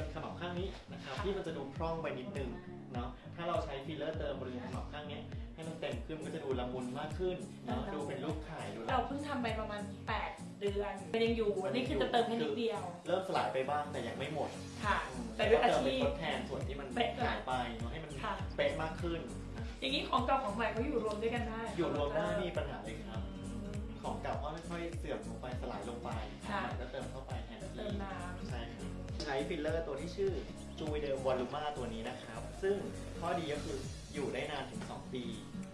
เป็นขมับข้างนี้นะครับที่มันจะดูพร่องไปนิดนึงเนาะถ้าเราใช้ฟิลเลอร์เติมบริเวณขมับข้างเนี้ยให้มันเต็มขึ้นมันก็จะดูละมุนมากขึ้นเนาะดูเป็นรูปไข่ดูเราเพิ่งทำไปประมาณ 8 เดือนมันยังอยู่อันนี้คือจะเติมแค่นิดเดียว เริ่มสลายไปบ้างแต่ยังไม่หมดค่ะอืมแต่ด้วยอาเติมไปชีพทดแทนส่วนที่มันเป๊ะหายไปเนาะให้มันค่ะเป๊ะมากขึ้นนะอย่างนี้ของเก่าของใหม่เขาอยู่รวมด้วยกันได้อยู่รวมได้ไม่มีปัญหาเลยครับ ของเก่าก็ ฟิลเลอร์ตัวที่ชื่อจูเดอร์วอลลูมาตัวนี้นะครับ ซึ่งข้อดีก็คืออยู่ได้นานถึง 2 ปี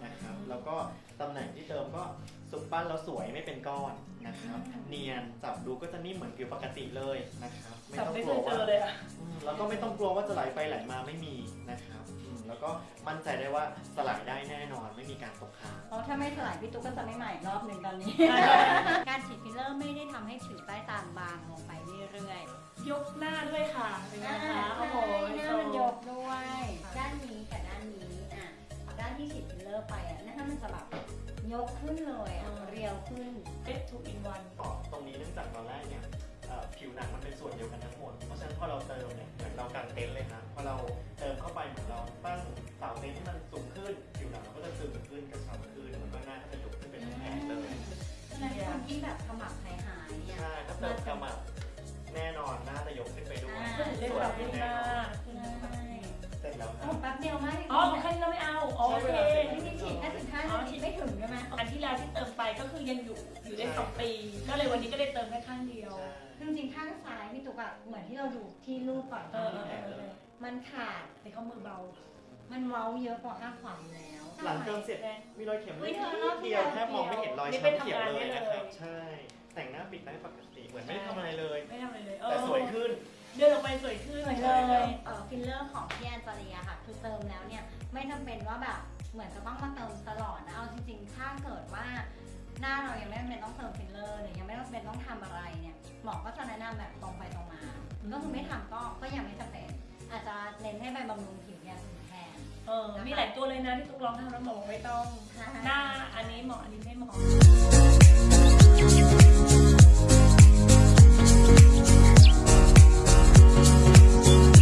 นะครับ แล้วก็ตำแหน่งที่เติมก็สุกปั้นแล้วสวยไม่เป็นก้อนนะครับ เนียนจับดูก็จะนิ่มเหมือนผิวปกติเลยนะครับ ไม่จับต้องไม่กเคลัวยเจว่าอเลยอะอืมแล้วก็ไม่ต้องกลัวว่าจะไหลไปไหลมาไม่มีนะครับอืมแล้วก็มั่นใจได้ว่าสลายได้แน่นอนไม่มีการตกค้างเพราะถ้าไม่ถลายพี่ตุ๊กก็จะไม่ใหม่อีกรอบหนึ่งตอนนี้ การฉีดฟิลเลอร์ไม่ได้ทำให้ผิวใต้ตาบางลงไปเรื่อ ยยกหน้าด้วยค่ะเป็นๆไงอ่าคะโอ้โหหน้ามันยกด้วยค่ะด้านนี้กับด้านนี้อะด้านที่ฉีดฟิลเลอร์ไปอะหน้ามันจะแบบยกขึ้นเลยอะเรียวขึ้นเอ๊ะ two in one ต่อตรงนี้เนื่องจากตอนแรกเนี่ยเอ่อผิวหนังมันเป็นส่วนเดียวกันทั้งหมด เพราะฉะนั้นพอเราเติมเนี่ยเหมือนเรากางเต็นท์เลยนะพอเราเติมเข้าไปเหมือนเราตั้งเสาเต็นท์ให้มันสูงขึ้น ผิวหนังเราก็จะตึงขึ้นกระชับขึ้นแล้วก็หน้าก็จะยกขึ้นเป็นแผงเลยฉะนั้นคนที่แบบขมับหายหายๆเนี่ยใช่ถ้าเติมกระหมับ ด้วยอ่าเล่นแบบเล่นหน้าเสร็จแล้วคโอ้รับ แป๊บเดียวมากอ๋อของแค่นี้เราไม่เอาโอเคที่นี่ฉีดแค่สิบห้านาทีไม่ถึงใช่ไหมอันที่แล้วที่เติมไปก็คือยังอยู่อยู่ได้สองปี ก็เลยวันนี้ก็ได้เติมแค่ข้างเดียวใช่คือจริงๆข้างซ้ายพี่ตุ๊กอะเหมือนที่เราดูที่รูปก่อนเออเออเออเออ มันขาดแต่เขามือเบามันเว้าเยอะกว่าข้างขวาอยู่แล้ว หลังเติมเสร็จมีรอยเข็มเฮ้เล็ยกเธอรอบที่เดียวแล้วแทบมองไม่เห็นรอยนี่เป็นช้ำเขียวทำงานเลยได้นะครับเลยใช่ แต่งหน้าปิดได้ปกติเหมือนไม่ได้ทำอะไรเลยไม่ทำอะไรเลย แต่สวยขึ้น เดินออกไปสวยขึ้น สวยเลยเออฟิลเลอร์ของพี่แอนจาริยาค่ะ คือเติมแล้วเนี่ย ไม่จำเป็นว่าแบบเหมือนจะต้องมาเติมตลอดนะ เอาจริงๆ ถ้าเกิดว่า หน้าเรายังไม่จำเป็นต้องเติมฟิลเลอร์หรือยังไม่จำเป็นต้องทำอะไรเนี่ยหมอก็จะแนะนำแบบตรงไปตรงมา ก็คือไม่ทำก็ก็ยังไม่จำเป็น อาจจะเน้นให้ไปบำรุงผิวอย่างอื่นแทน เออ มีหลายตัวเลยนะที่ตุ๊กลองทำแล้วหมอบอกไม่ต้องใช่หน้าอันนี้เหมาะอันนี้ไม่เหมาะ